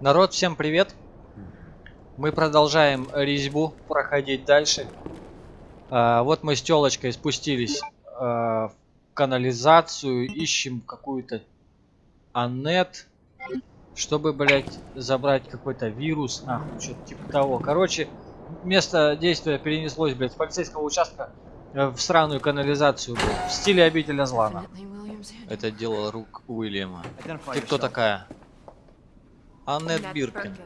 Народ, всем привет! Мы продолжаем резьбу проходить дальше. А, вот мы с телочкой спустились а, в канализацию, ищем какую-то Анет, чтобы, блядь, забрать какой-то вирус, нахуй, что-то типа того. Короче, место действия перенеслось, блядь, с полицейского участка э, в сраную канализацию, блядь, в стиле обителя зла, нахуй. Это дело рук Уильяма. Ты кто такая? Аннет Биркин.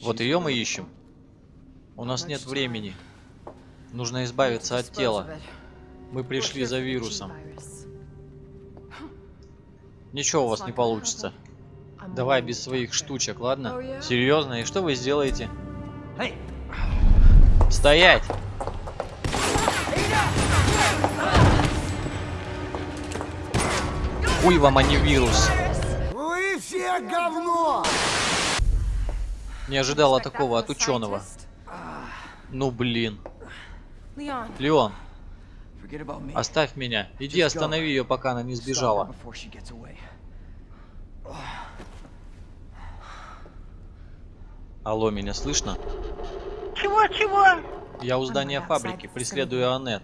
Вот ее мы ищем. У нас нет времени. Нужно избавиться от тела. Мы пришли за вирусом. Ничего у вас не получится. Давай без своих штучек, ладно? Серьезно? И что вы сделаете? Стоять! Хуй вам, а не вирус. Все говно! Не ожидала такого от ученого. Ну блин. Леон, оставь меня. Иди останови ее, пока она не сбежала. Алло, меня слышно? Чего-чего? Я у здания фабрики, преследую Аннет.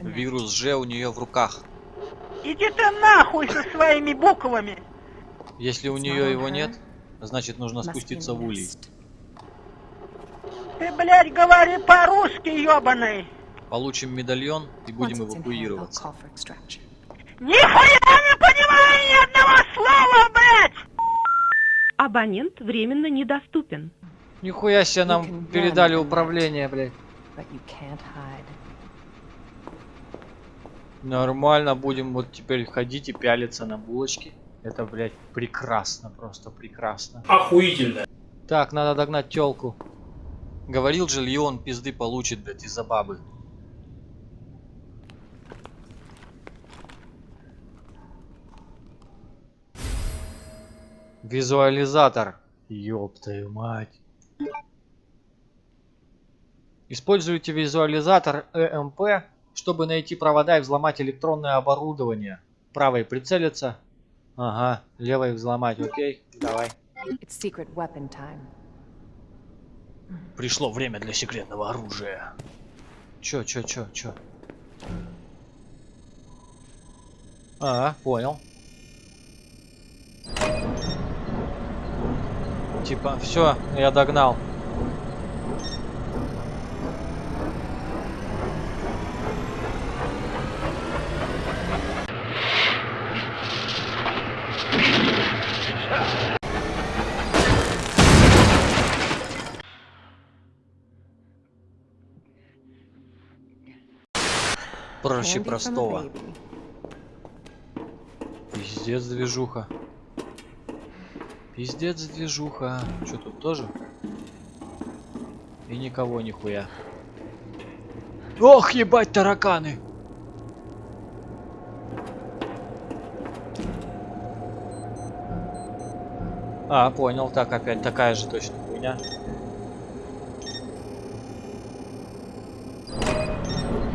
Вирус Ж у нее в руках. Иди ты нахуй со своими буквами. Если у нее его нет, значит нужно спуститься в улей. Ты, блядь, говори по-русски, ёбаный. Получим медальон и будем эвакуироваться. Нихуя не понимаю ни одного слова, блядь! Абонент временно недоступен. Нихуя себе нам передали управление, блядь. Нормально, будем вот теперь ходить и пялиться на булочки. Это, блядь, прекрасно, просто прекрасно. Охуительно. Так, надо догнать телку. Говорил же, Леон пизды получит, блядь, из-за бабы. Визуализатор. Ёб твою мать. Используйте визуализатор ЭМП, чтобы найти провода и взломать электронное оборудование. Правой прицелиться. Ага, левой взломать, окей, давай. Пришло время для секретного оружия. Чё, чё, чё, чё? А, понял. Типа, все, я догнал. Проще простого. Пиздец движуха. Пиздец движуха. Что тут тоже? И никого нихуя. Ох, ебать тараканы! А, понял. Так, опять такая же точно хуйня.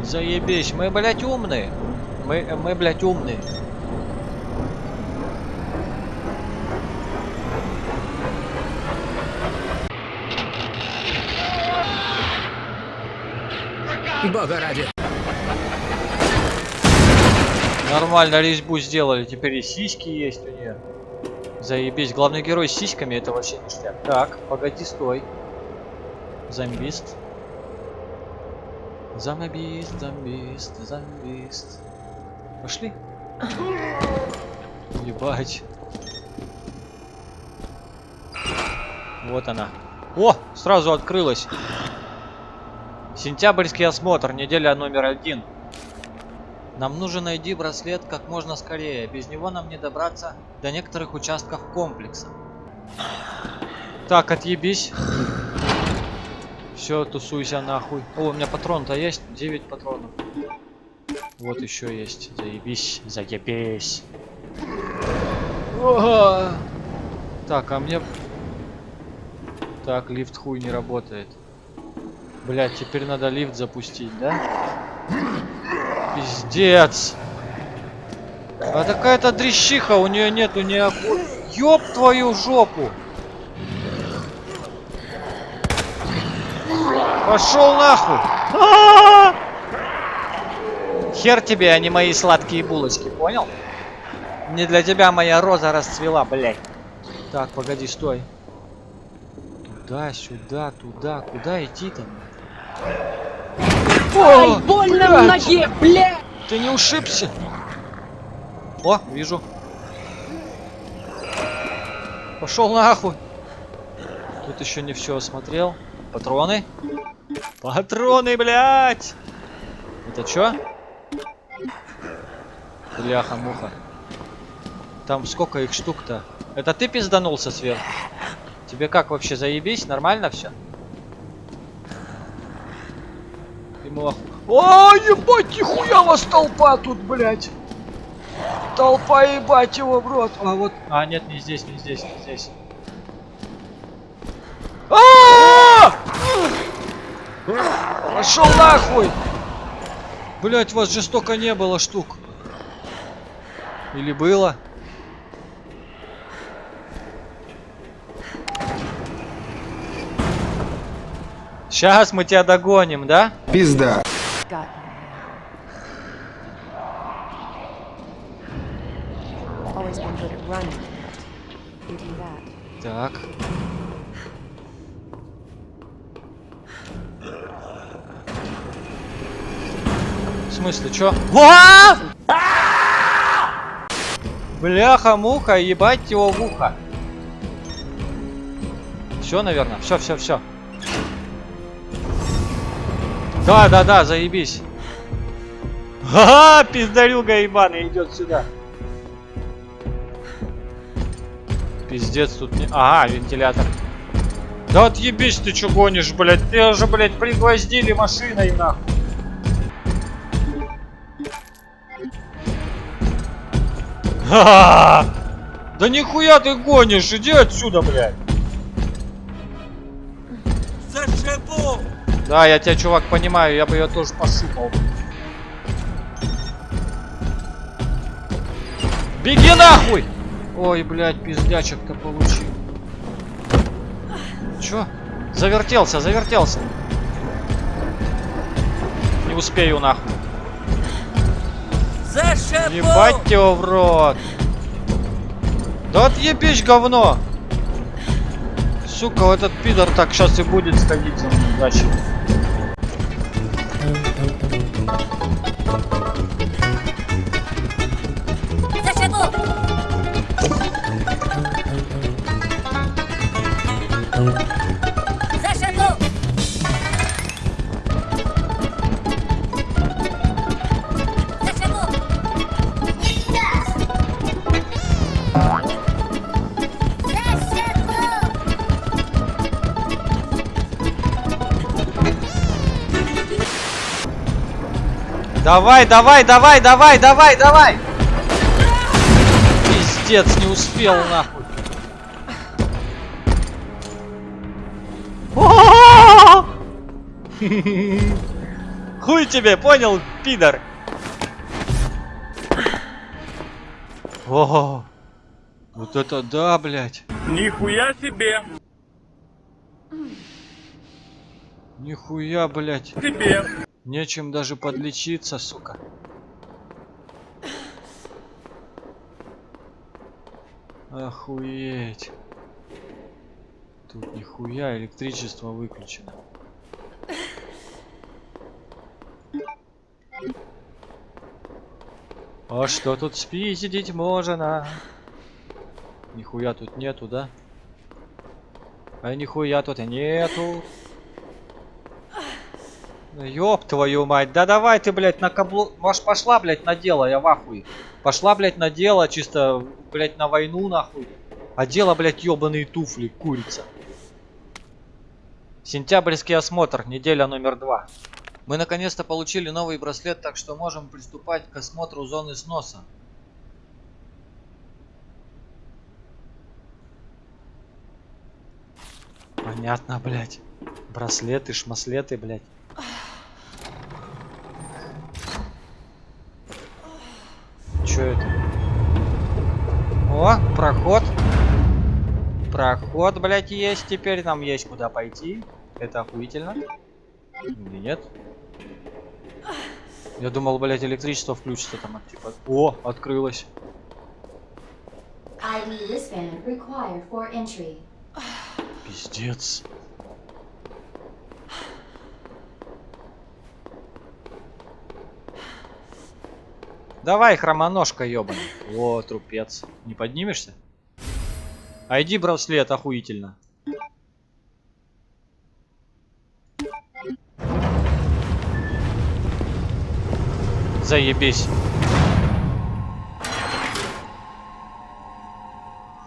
Заебись, мы, блядь, умные. Мы, мы, блядь, умные. Бога ради. Нормально резьбу сделали. Теперь и сиськи есть у нее. Заебись. Главный герой с сиськами это вообще ништяк. Так, погоди, стой. Зомбист. Зомбист, зомбист, зомбист. Пошли. Ебать. Вот она. О, сразу открылась. Сентябрьский осмотр, неделя номер один. Нам нужно найти браслет как можно скорее. Без него нам не добраться до некоторых участков комплекса. Так, отъебись. Все, тусуйся нахуй. О, у меня патрон-то есть? 9 патронов. Вот еще есть. Заебись, заебись. Ого! Так, а мне... Так, лифт хуй не работает. Блять, теперь надо лифт запустить, да? Пиздец. А такая-то дрищиха, у нее нету ни Ёб твою жопу! Пошел нахуй! Хер тебе, а не мои сладкие булочки, понял? Не для тебя моя роза расцвела, блядь. Так, погоди, стой. Туда, сюда, туда. Куда идти-то? Ай, больно в ноге, бля! Ты не ушибся? О, вижу. Пошел нахуй. Тут еще не все осмотрел. Патроны. Патроны, блядь! Это что? Бляха-муха. Там сколько их штук-то? Это ты пизданулся сверху? Тебе как вообще заебись? Нормально все? Ему. О, ебать, нихуя вас толпа тут, блядь! Толпа, ебать его в рот! А вот... А, нет, не здесь, не здесь, не здесь. Пошел нахуй! Блять, вас же столько не было штук. Или было? Сейчас мы тебя догоним, да? Пизда. Got смысле, чё? Бляха-муха, ебать его в ухо. Все, наверное. Все, все, все. Да, да, да, заебись. Ага, пиздарюга ебаный идет сюда. Пиздец тут не... Ага, вентилятор. Да отъебись ты чё гонишь, блядь. Ты уже, блядь, пригвоздили машиной нахуй. Ха-ха! Да нихуя ты гонишь, иди отсюда, блядь. Зашибу! Да, я тебя, чувак, понимаю, я бы ее тоже пошипал. Беги нахуй! Ой, блядь, пиздячек-то получил. Чё? Завертелся, завертелся. Не успею нахуй. Ебать его в рот. Да отъебись, говно. Сука, этот пидор так сейчас и будет сходить за мной. Удачи. Давай, давай, давай, давай, давай, давай! Пиздец, не успел нахуй. Хуй тебе, понял, пидор? О, вот это да, блядь. Нихуя себе! Нихуя, блядь. Тебе! Нечем даже подлечиться, сука. Охуеть. Тут нихуя электричество выключено. А что тут спиздить можно? Нихуя тут нету, да? А нихуя тут нету. Ёб твою мать, да давай ты, блядь, на каблу... Может, пошла, блядь, на дело, я в ахуе. Пошла, блядь, на дело, чисто, блядь, на войну, нахуй. А дело, блядь, ёбаные туфли, курица. Сентябрьский осмотр, неделя номер два. Мы наконец-то получили новый браслет, так что можем приступать к осмотру зоны сноса. Понятно, блядь. Браслеты, шмаслеты, блядь. Чё это? О, проход. Проход, блядь, есть. Теперь нам есть куда пойти. Это охуительно. Или нет? Я думал, блядь, электричество включится там. Типа... О, открылось. Пиздец. Давай, хромоножка, ёбаный. О, трупец. Не поднимешься? ID браслет, охуительно. Заебись.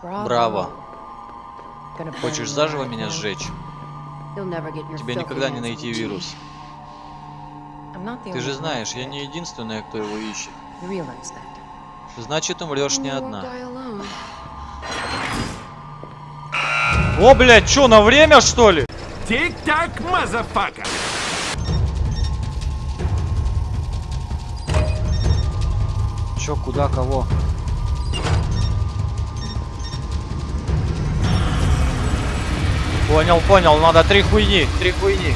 Браво. Хочешь заживо меня сжечь? Тебе никогда не найти вирус. Ты же знаешь, я не единственная, кто его ищет. Значит, умрешь не одна. О, блядь, чё, на время, что ли? Тик-так, motherfucker! Чё, куда, кого? Понял, понял, надо три хуйни, три хуйни.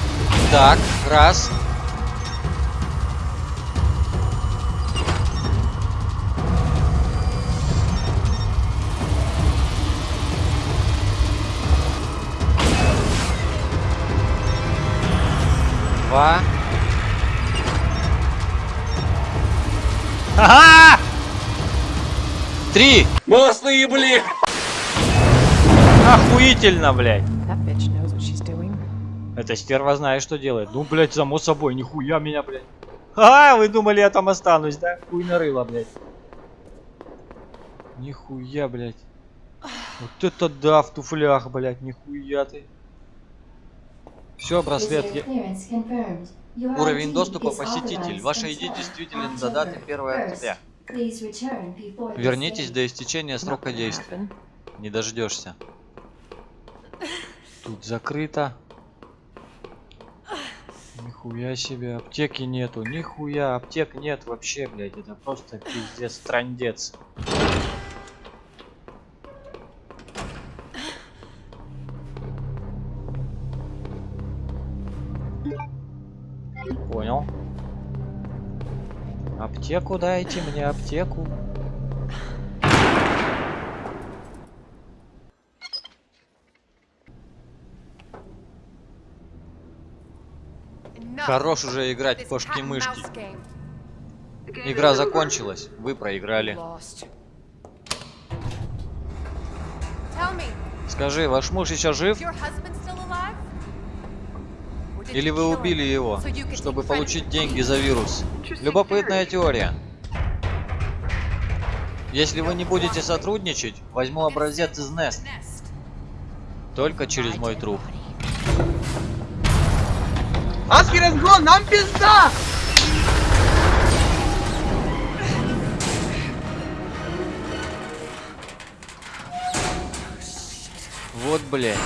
Так, раз. Три! Молодцы, блин! Охуительно, блядь. Эта стерва знает, что делает. Ну, блядь, само собой, нихуя меня, блядь. А, вы думали, я там останусь, да? Хуй нарыла, блядь. Нихуя, блядь. Вот это да, в туфлях, блядь, нихуя ты. Все, браслет. Я- Уровень доступа посетитель. Ваша ID действителен даты 1 октября. 1st. Please return before this Вернитесь до истечения срока действия. Не дождешься. Тут закрыто. Нихуя себе, аптеки нету, нихуя, аптек нет вообще, блядь, это просто пиздец, трандец. Аптеку дайте мне, аптеку. Хорош уже играть кошки-мышки. Игра закончилась, вы проиграли. Скажи, ваш муж еще жив? Или вы убили его, чтобы получить деньги за вирус? Любопытная теория. Если вы не будете сотрудничать, возьму образец из Nest. Только через мой труп. Вот, блядь.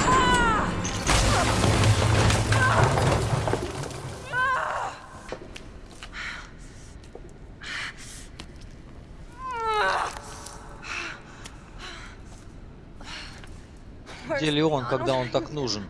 Где ли он, когда он так нужен?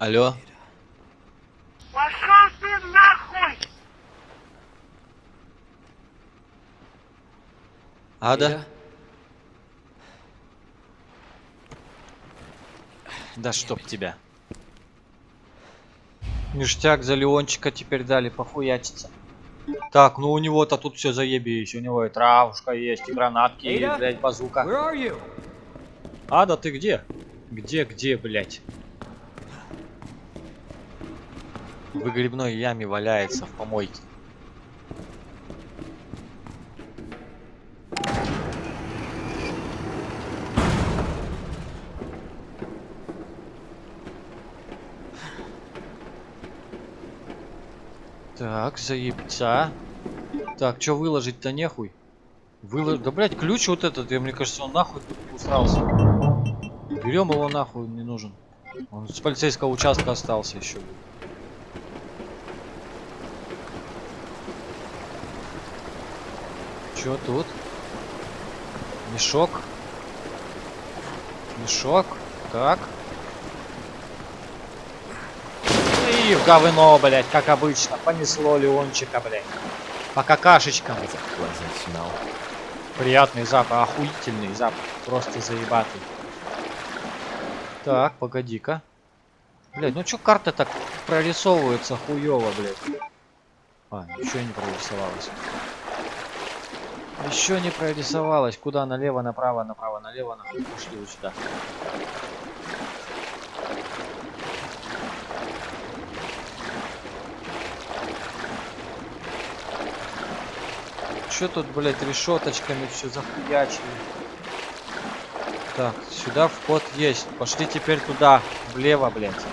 Алло? Пошел ты нахуй! Ада? Да чтоб тебя. Ништяк за Леончика теперь дали похуячиться. Так, ну у него-то тут все заебись. У него и травушка есть, и гранатки, и, Эйда? блядь, базука. Ада, ты где? Где, где, блядь? в грибной яме валяется в помойке. Так, заебца. Так, что выложить-то нехуй? Выложить, Да, блядь, ключ вот этот, я, мне кажется, он нахуй усрался. Берем его нахуй, не нужен. Он с полицейского участка остался еще. Блядь. Чё тут? Мешок. Мешок. Так. И в говно, блядь, как обычно. Понесло Леончика, блядь. По какашечкам. Приятный запах, охуительный запах. Просто заебатый. Так, погоди-ка. Блядь, ну чё карта так прорисовывается хуёво, блядь? А, ничего не прорисовалось. Еще не прорисовалось. Куда? Налево, направо, направо, налево, нахуй. Пошли вот сюда. Че тут, блядь, решеточками все захуячили? Так, сюда вход есть. Пошли теперь туда, влево, блядь.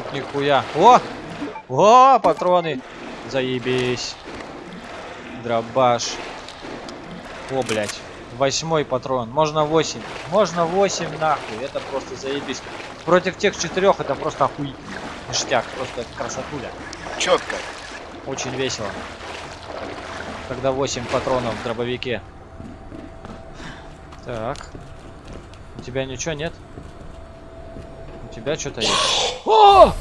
Тут нихуя. О! О, патроны! Заебись. Дробаш. О, блядь. Восьмой патрон. Можно 8. Можно 8 нахуй. Это просто заебись. Против тех четырех это просто охуительно. Ништяк. Просто красотуля. Четко. Очень весело. Когда 8 патронов в дробовике. Так. У тебя ничего нет? У тебя что-то есть. О!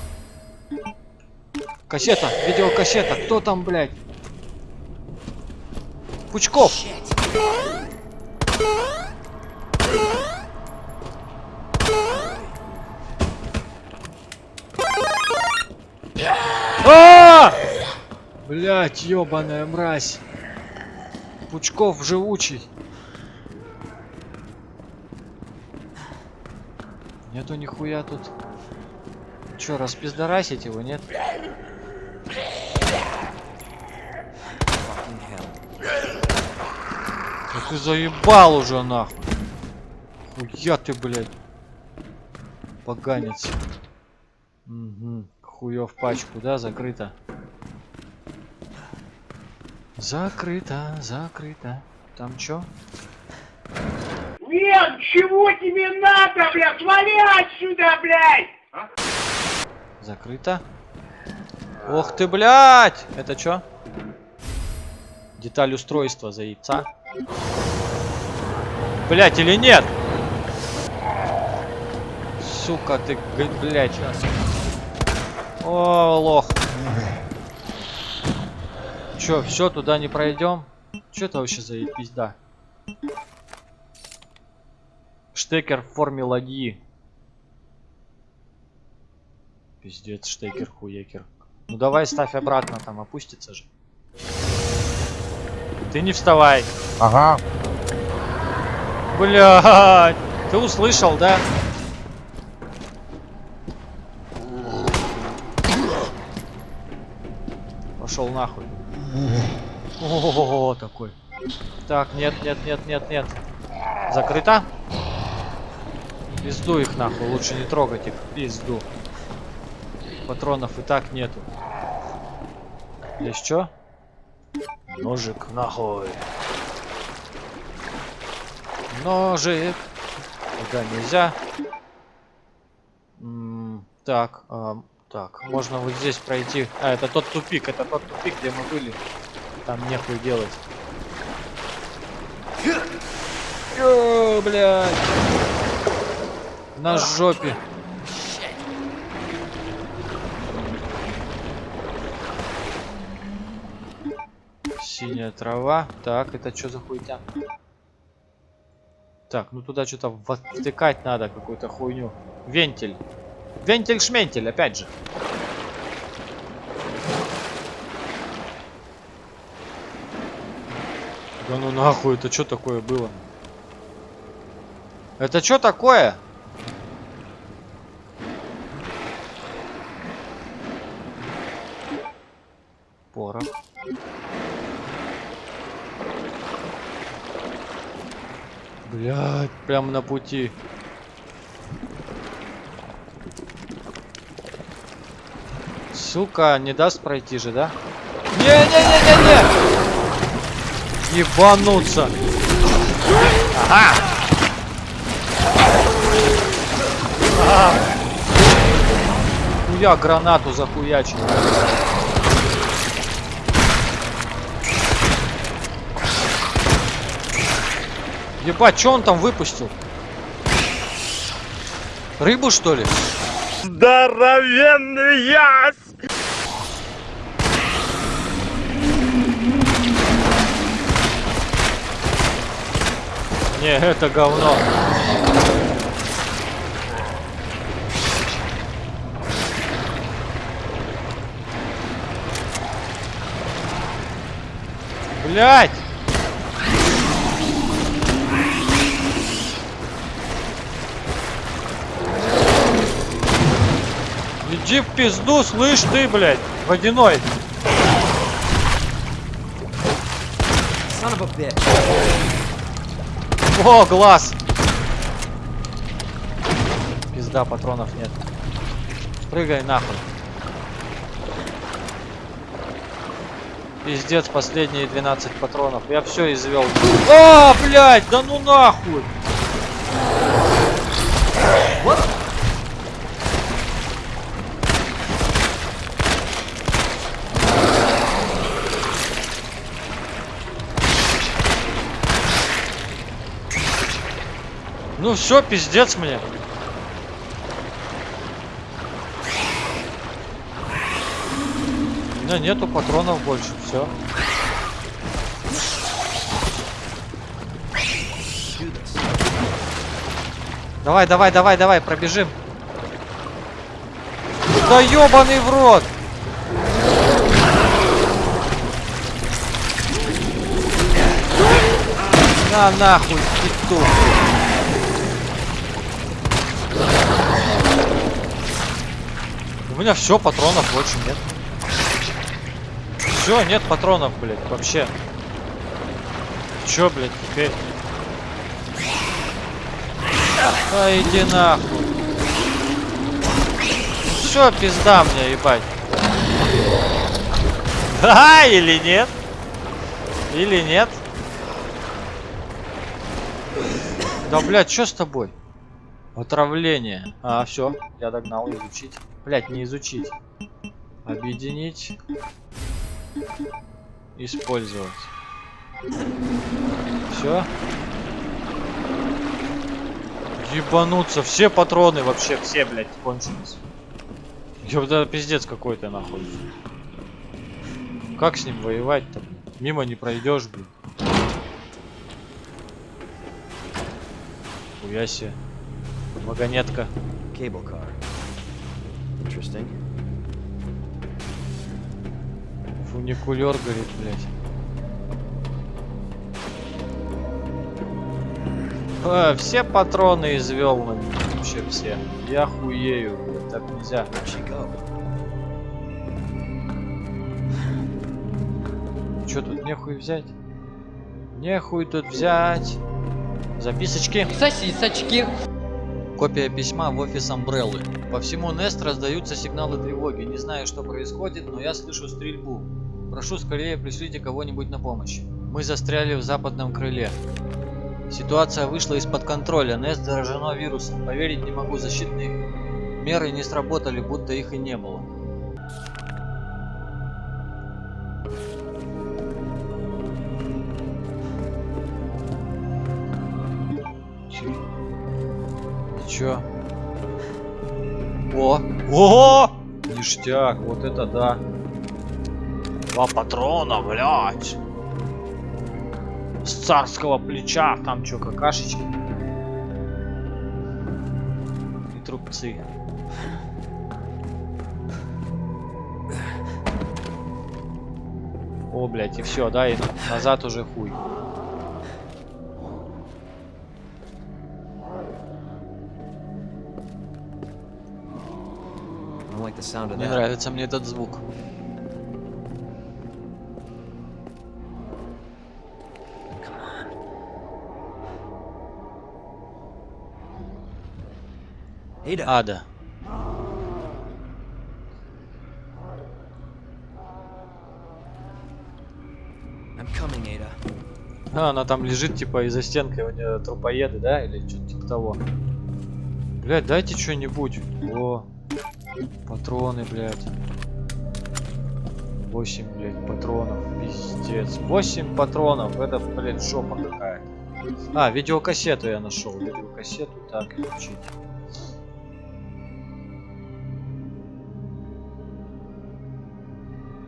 Кассета, видеокассета. Кто там, блядь? Пучков. А! Блять, ёбаная мразь. Пучков живучий. Нету нихуя тут. Чё, распиздарасить его, нет? Да ты заебал уже нахуй. Хуя ты, блядь. Поганец. Угу. Хуев пачку, да, закрыто. Закрыто, закрыто. Там чё? Нет, чего тебе надо, блядь? Вали отсюда, блядь! Закрыто. Ох ты, блядь! Это чё? Деталь устройства за яйца. Блять, или нет? Сука ты, блядь. О, лох. Чё, все, туда не пройдем? Чё это вообще за пизда? Штекер в форме ладьи. Пиздец, штекер, хуекер. Ну давай ставь обратно, там опустится же. Ты не вставай. Ага. Блядь, ты услышал, да? Пошел нахуй. О, такой. Так, нет, нет, нет, нет, нет. Закрыто? Пизду их нахуй, лучше не трогать их. Пизду. Патронов и так нету. Здесь что? Ножик нахуй. Ножик. Туда нельзя. М, так, ам, так, можно вот здесь пройти. А, это тот тупик, это тот тупик, где мы были. Там нехуй делать. О, блядь. На жопе. Синяя трава. Так, это что за хуйня? Так, ну туда что-то втыкать надо, какую-то хуйню. Вентиль. Вентиль-шментиль, опять же. Да ну нахуй, это что такое было? Это что такое? Порох. Блядь, прямо на пути. Сука, не даст пройти же, да? Не-не-не-не-не! Ебануться! Ага! А. Хуя гранату захуячил. Ебать, что он там выпустил? Рыбу что ли? Здоровенный яс! Не, это говно. Блять! Иди в пизду, слышь ты, блядь, водяной. О, глаз! Пизда, патронов нет. Прыгай нахуй. Пиздец, последние 12 патронов. Я все извел. А, блядь, да ну нахуй! Ну все, пиздец мне. У меня нету патронов больше, все. Давай, давай, давай, давай, пробежим. Да ебаный в рот! На нахуй, петух. Меня все, патронов больше нет. Все, нет патронов, блядь, вообще. Чё, блядь, теперь? А иди нахуй. Все, пизда мне, ебать. Да, или нет? Или нет? Да, блядь, что с тобой? Отравление. А, все, я догнал, изучить. Блять, не изучить. Объединить. Использовать. Все. Ебануться. Все патроны вообще, все, блядь, кончились. Ёбда, пиздец какой-то нахуй. Как с ним воевать-то? Мимо не пройдешь, блин. Хуя себе. Вагонетка. Cable car. Interesting. Фуникулер горит, блядь. А, все патроны извел на меня. Вообще все. Я хуею, блядь. Так нельзя. Что тут нехуй взять? Нехуй тут взять. Записочки. Сосисочки. Копия письма в офис Амбреллы. По всему Нест раздаются сигналы тревоги. Не знаю, что происходит, но я слышу стрельбу. Прошу скорее пришлите кого-нибудь на помощь. Мы застряли в западном крыле. Ситуация вышла из-под контроля. Нест заражено вирусом. Поверить не могу, защитные меры не сработали, будто их и не было. Чё? О! О! Ништяк, вот это да. Два патрона, блядь. С царского плеча, там чё, какашечки. И трубцы. О, блядь, и все, да, и назад уже хуй. Мне нравится мне этот звук. Ада. А, она там лежит, типа, из-за стенки, у нее трупоеды, да? Или что-то типа того. Блять, дайте что-нибудь. О патроны, блядь. 8, блядь, патронов. Пиздец. 8 патронов. Это, блядь, жопа какая-то. А, видеокассету я нашел. Видеокассету так изучить.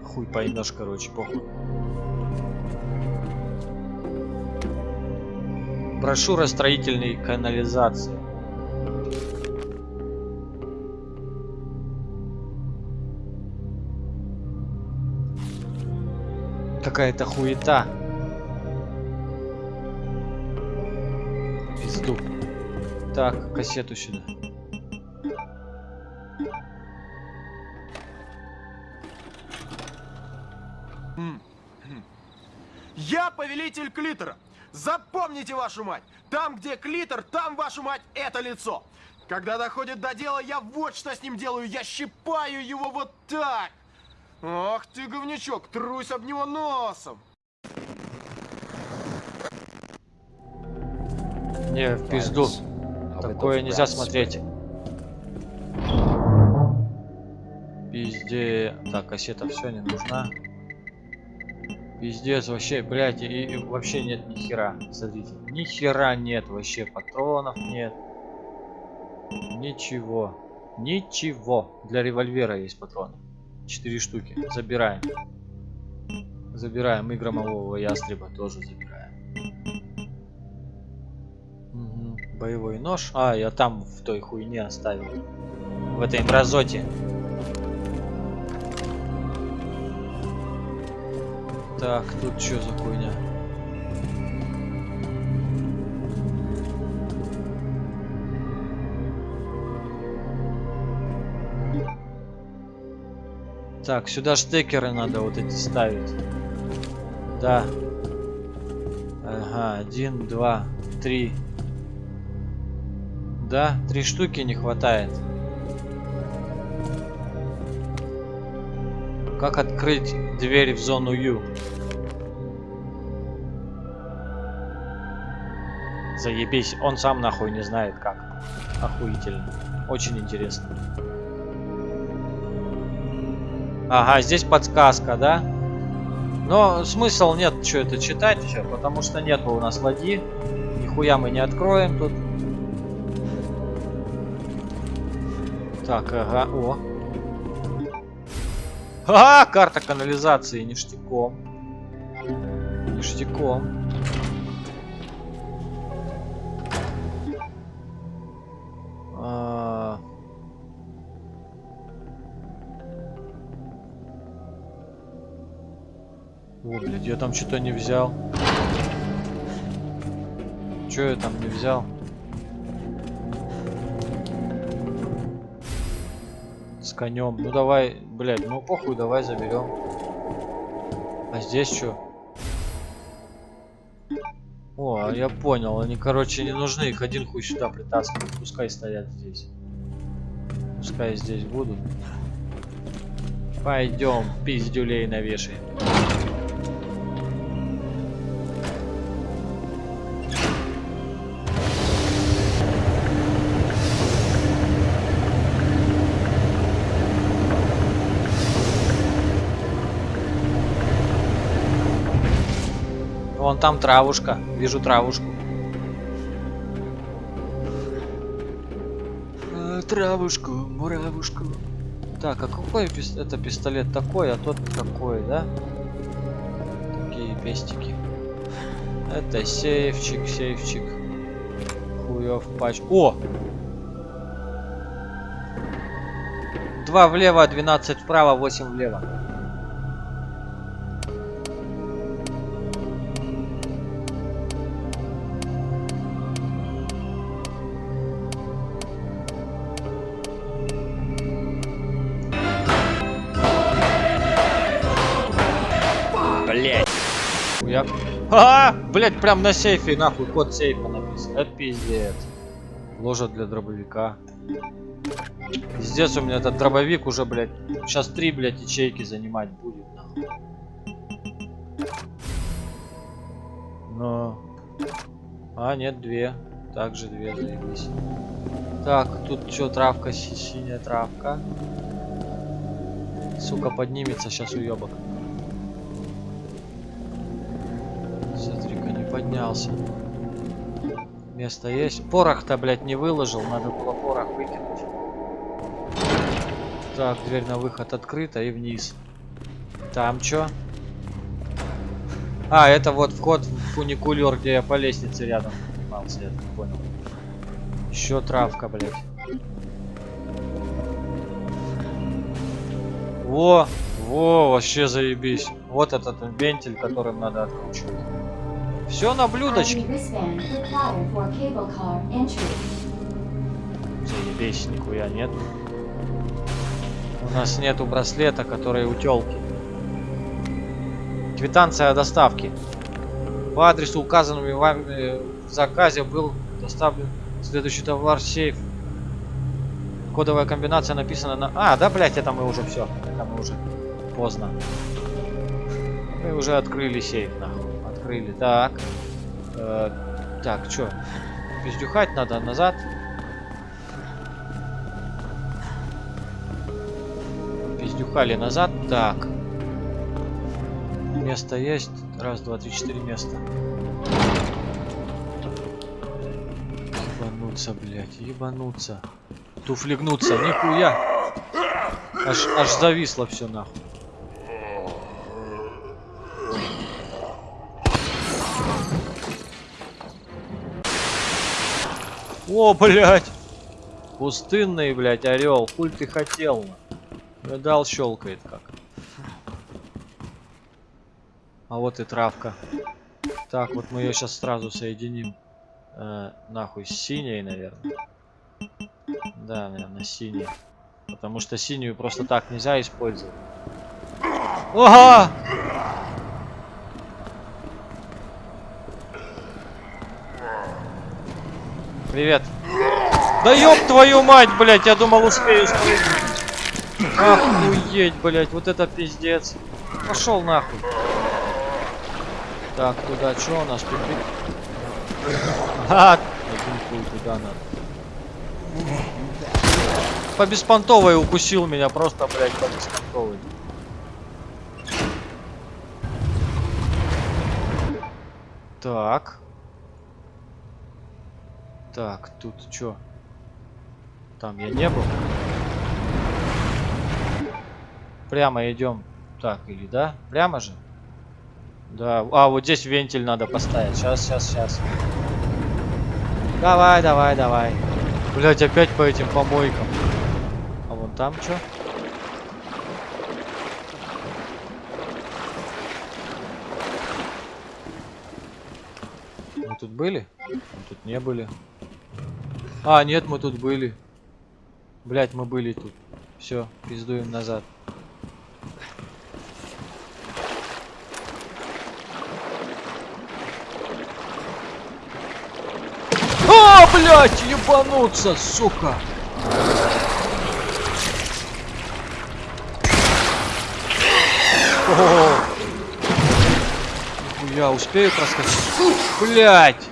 Хуй поймешь, короче, похуй. Брошюра строительной канализации. Какая-то хуета. Пизду. Так, кассету сюда. Я повелитель клитора. Запомните вашу мать. Там, где клитор, там вашу мать это лицо. Когда доходит до дела, я вот что с ним делаю. Я щипаю его вот так. Ах ты, говнячок, трусь об него носом. Не, в пизду. Bet Такое нельзя смотреть. Пизде. Так, кассета все не нужна. Пиздец, вообще, блядь, и, и вообще нет ни хера. Смотрите, ни хера нет, вообще патронов нет. Ничего. Ничего. Для револьвера есть патроны. Четыре штуки. Забираем. Забираем. И громового ястреба тоже забираем. Мгм. Боевой нож. А, я там в той хуйне оставил. В этой мразоте. Так, тут что за хуйня? Так, сюда штекеры надо вот эти ставить. Да. Ага, один, два, три. Да, три штуки не хватает. Как открыть дверь в зону Ю? Заебись, он сам нахуй не знает как. Охуительно. Очень интересно. Ага, здесь подсказка, да? Но смысл нет, что это читать еще, потому что нет у нас ладьи. Нихуя мы не откроем тут. Так, ага, о. Ага, карта канализации, ништяком. Ништяком. Блядь, я там что-то не взял. Че я там не взял? С конем. Ну давай, блядь, ну похуй, давай заберем. А здесь что? О, а я понял, они, короче, не нужны, их один хуй сюда притаскивают. Пускай стоят здесь. Пускай здесь будут. Пойдем, пиздюлей навешаем. Там травушка. Вижу травушку. А, травушку, муравушку. Так, а какой это пистолет такой, а тот такой, да? Такие пестики. Это сейфчик, сейфчик. Хуев пач. О! Два влево, 12 вправо, 8 влево. А, блять, прям на сейфе, нахуй, код сейфа написан. Это пиздец. Ложа для дробовика. Пиздец, у меня этот дробовик уже, блядь. Сейчас три, блядь, ячейки занимать будет. нахуй. Но... А, нет, две. Также две, заебись. Так, тут что, травка, си- синяя травка. Сука, поднимется сейчас уебок. Смотри-ка, не поднялся. Место есть. Порох-то, блядь, не выложил. Надо было порох выкинуть. Так, дверь на выход открыта и вниз. Там чё? А, это вот вход в фуникулер, где я по лестнице рядом поднимался, я понял. Еще травка, блядь. Во, во, вообще заебись. Вот этот вентиль, которым надо откручивать. Все на блюдочке. Заебись, нихуя нет. У нас нету браслета, который у телки. Квитанция о доставке. По адресу, указанному вами в заказе, был доставлен следующий товар сейф. Кодовая комбинация написана на... А, да, блядь, это мы уже все. Это мы уже поздно. Мы уже открыли сейф, нахуй. Открыли. Так. Э, так, что? Пиздюхать надо назад. Пиздюхали назад. Так. Место есть. Раз, два, три, четыре места. Ебануться, блядь, ебануться. Туфлигнуться, нихуя. Аж, аж зависло все нахуй. О, блядь! Пустынный, блядь, орел. Хуй ты хотел. Видал, щелкает как. А вот и травка. Так, вот мы ее сейчас сразу соединим. Э, нахуй, с синей, наверное. Да, наверное, синий. Потому что синюю просто так нельзя использовать. Ага! Привет. Да ёб твою мать, блядь, я думал успею спрыгнуть. Охуеть, блядь, вот это пиздец. Пошел нахуй. Так, туда что у нас тупик? А, туда надо. По беспонтовой укусил меня, просто, блядь, по беспонтовой. Так. Так, тут что? Там я не был. Прямо идем. Так, или да? Прямо же? Да. А, вот здесь вентиль надо поставить. Сейчас, сейчас, сейчас. Давай, давай, давай. Блять, опять по этим помойкам. А вон там что? Мы тут были? Мы тут не были. А, нет, мы тут были. Блять, мы были тут. Все, пиздуем назад. А, блять, ебануться, сука. О, я успею проскочить? Блять.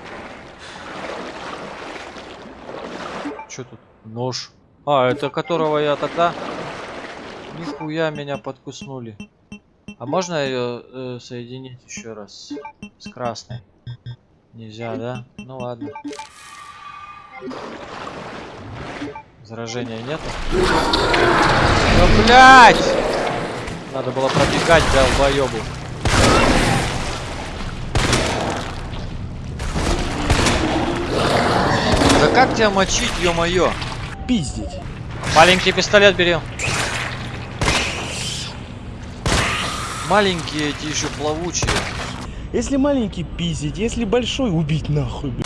Что тут? Нож. А, это которого я тогда... Нихуя меня подкуснули. А можно ее э, соединить еще раз с красной? Нельзя, да? Ну ладно. Заражения нету? Ну, блядь! Надо было пробегать, долбоёбу. Да как тебя мочить, ё-моё? Пиздить. Маленький пистолет бери. Маленькие эти еще плавучие. Если маленький пиздить, если большой убить нахуй, блядь.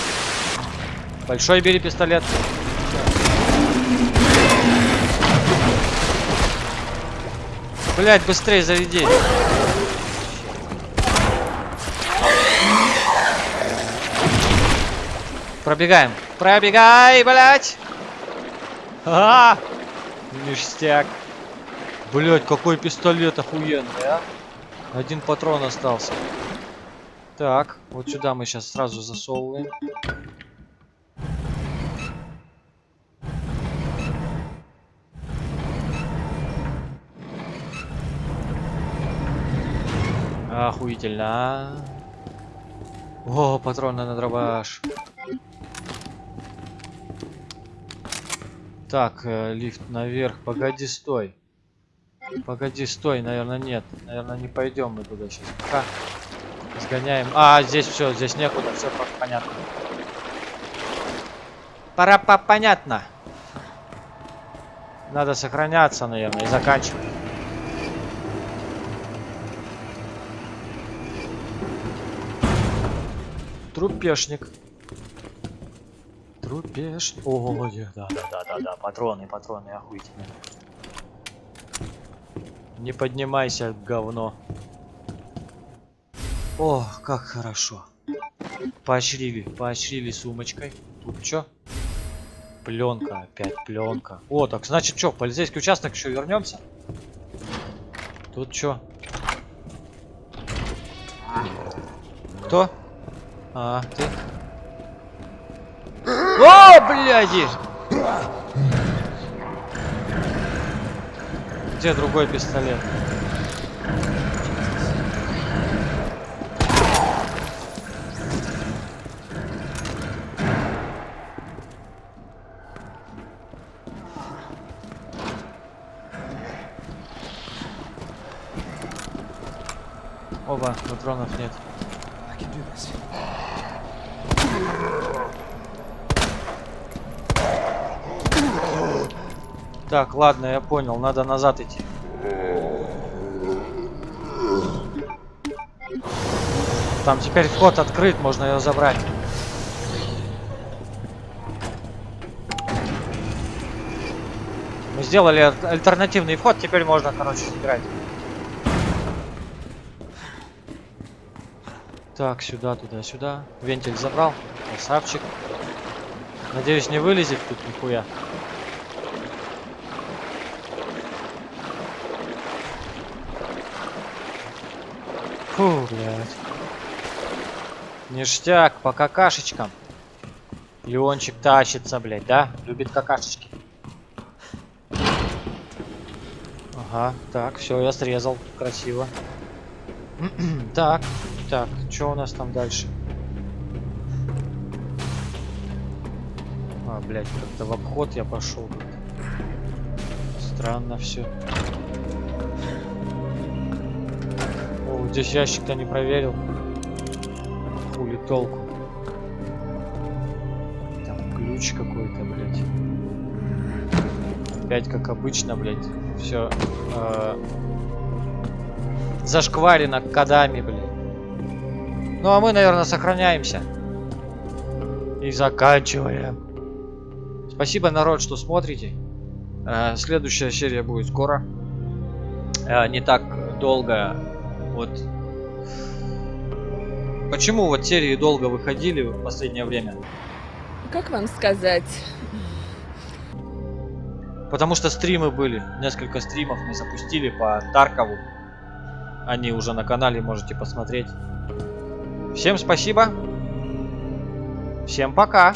Большой бери пистолет. Блять, быстрее заряди. Пробегаем. Пробегай, блять. А! Ништяк. Блять, какой пистолет охуенный, а? Один патрон остался. Так, вот сюда мы сейчас сразу засовываем. Охуительно. а. О, патроны на дробаш. Так, э, лифт наверх. Погоди, стой. Погоди, стой, наверное, нет. Наверное, не пойдем мы туда сейчас. Пока сгоняем. А, здесь все, здесь некуда, все понятно. Пора по понятно. Надо сохраняться, наверное, и заканчивать. Трупешник. Трупешник. О, да, да, да, да, да. Патроны, патроны, охуительные. Не поднимайся, говно. О, как хорошо. Поощрили, поощрили сумочкой. Тут что? Пленка, опять пленка. О, так значит что, в полицейский участок еще вернемся? Тут что? Кто? А, ты? О, бляди! Где другой пистолет? Оба, патронов нет. Так, ладно, я понял, надо назад идти. Там теперь вход открыт, можно ее забрать. Мы сделали аль- альтернативный вход, теперь можно, короче, забирать. Так, сюда, туда, сюда. Вентиль забрал. Красавчик. Надеюсь, не вылезет тут нихуя. Фу, блядь. Ништяк, по какашечкам. Леончик тащится, блядь, да? Любит какашечки. Ага, так, все, я срезал. Красиво. так, так, что у нас там дальше? А, блядь, как-то в обход я пошел. Странно все. О, здесь ящик-то не проверил. Хули толку. Там ключ какой-то, блядь. Опять как обычно, блядь. Все зашкварено кодами, блядь. Ну а мы, наверное, сохраняемся. И заканчиваем. Спасибо, народ, что смотрите. Э, Следующая серия будет скоро. Э, Не так долго. Вот. Почему вот серии долго выходили в последнее время? Как вам сказать? Потому что стримы были. Несколько стримов мы запустили по Таркову. Они уже на канале, можете посмотреть. Всем спасибо. Всем пока.